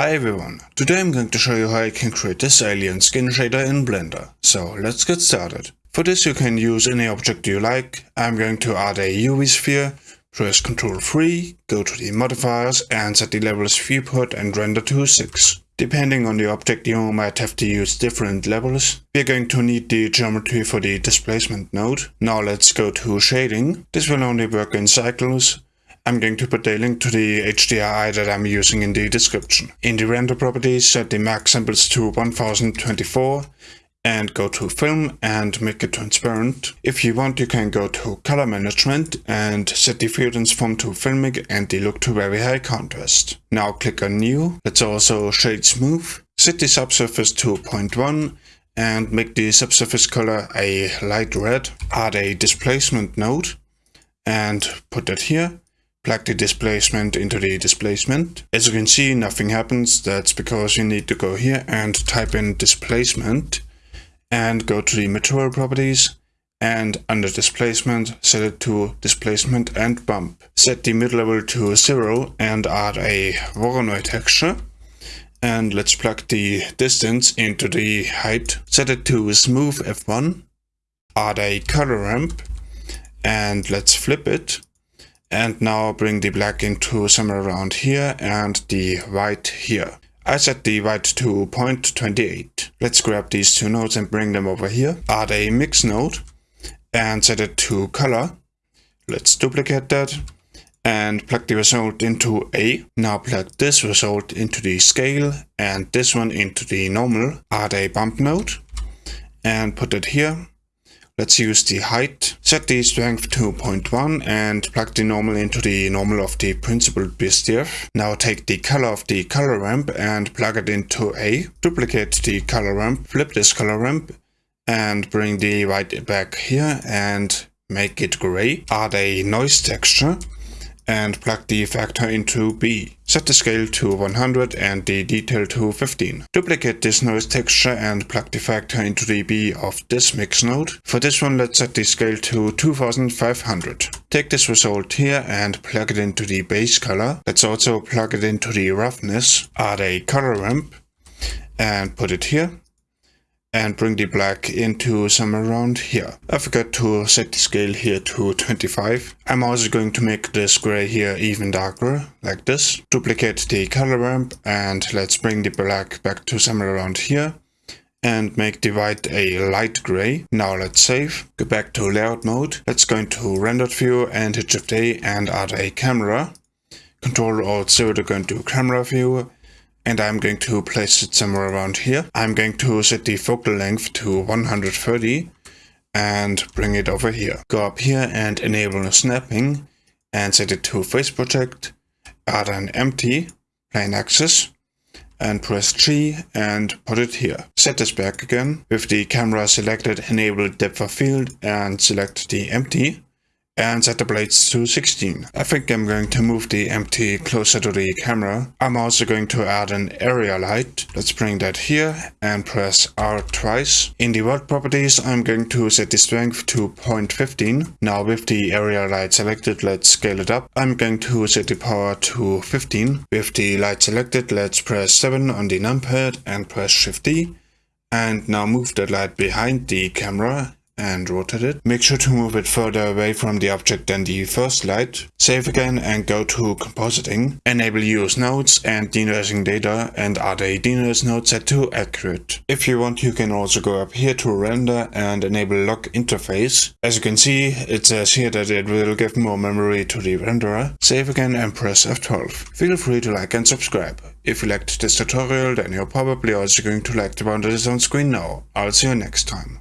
Hi everyone, today I'm going to show you how I can create this alien skin shader in Blender. So let's get started. For this you can use any object you like. I'm going to add a UV sphere, press Ctrl 3, go to the modifiers and set the levels viewport and render to 6. Depending on the object you might have to use different levels. We're going to need the geometry for the displacement node. Now let's go to shading. This will only work in cycles. I'm going to put a link to the HDRI that I'm using in the description. In the render properties, set the max samples to 1024 and go to film and make it transparent. If you want you can go to color management and set the frequency from to filmic and the look to very high contrast. Now click on new, let's also shade smooth, set the subsurface to 0.1 and make the subsurface color a light red. Add a displacement node and put that here plug the displacement into the displacement. As you can see, nothing happens. That's because you need to go here and type in displacement and go to the material properties and under displacement, set it to displacement and bump. Set the mid-level to zero and add a Voronoi texture. And let's plug the distance into the height. Set it to smooth F1. Add a color ramp and let's flip it and now bring the black into somewhere around here and the white here. I set the white to 0.28. Let's grab these two nodes and bring them over here. Add a mix node and set it to color. Let's duplicate that and plug the result into A. Now plug this result into the scale and this one into the normal. Add a bump node and put it here Let's use the height, set the strength to 0.1 and plug the normal into the normal of the Principled BSDF. Now take the color of the color ramp and plug it into A. Duplicate the color ramp, flip this color ramp and bring the white back here and make it gray. Add a noise texture and plug the factor into B. Set the scale to 100 and the detail to 15. Duplicate this noise texture and plug the factor into the B of this mix node. For this one let's set the scale to 2500. Take this result here and plug it into the base color. Let's also plug it into the roughness. Add a color ramp and put it here and bring the black into somewhere around here. I forgot to set the scale here to 25. I'm also going to make this gray here even darker, like this. Duplicate the color ramp and let's bring the black back to somewhere around here and make the white a light gray. Now let's save. Go back to layout mode. Let's go into rendered view and hit shift A and add a camera. Control Alt 0 to go into camera view and I'm going to place it somewhere around here. I'm going to set the focal length to 130 and bring it over here. Go up here and enable snapping and set it to face project, add an empty plane axis and press G and put it here. Set this back again. With the camera selected, enable depth of field and select the empty and set the blades to 16. I think I'm going to move the empty closer to the camera. I'm also going to add an area light. Let's bring that here and press R twice. In the world properties, I'm going to set the strength to 0.15. Now with the area light selected, let's scale it up. I'm going to set the power to 15. With the light selected, let's press 7 on the numpad and press Shift D. And now move the light behind the camera and rotate it. Make sure to move it further away from the object than the first light. Save again and go to compositing. Enable use nodes and denoising data and add a denoise node set to accurate. If you want you can also go up here to render and enable lock interface. As you can see it says here that it will give more memory to the renderer. Save again and press F12. Feel free to like and subscribe. If you liked this tutorial then you're probably also going to like the one that is on screen now. I'll see you next time.